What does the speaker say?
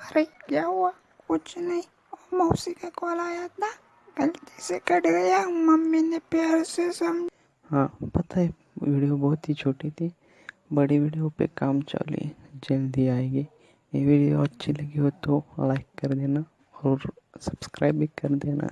अरे क्या हुआ? कुछ नहीं। मौसी का कॉल आया था। गलती से कट गया। मम्मी ने प्यार से समझ। हाँ पता है, वीडियो बहुत ही छोटी थी। बड़ी वीडियो पे काम चालू है। जल्दी आएगी। ये वीडियो अच्छी लगी हो तो लाइक कर देना और सब्सक्राइब भी कर देना।